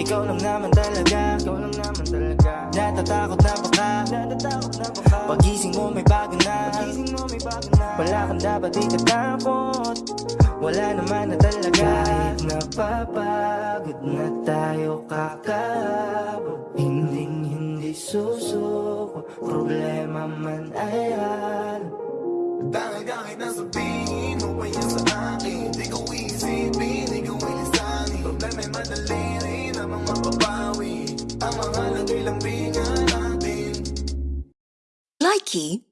Ikaw lang naman talaga Ikaw lang naman talaga. Natatakot na baka Natatakot na baka Pagising mo may bago na. Pagising mo may bago na. Wala kang dapat ikatakot Wala naman na talaga. Kahit napapagod na tayo kakabog Hindi hindi susuko. Problema man ay ano Dahil kahit nasabihin mapapawi Ang mahalaga lang bingan natin. Likey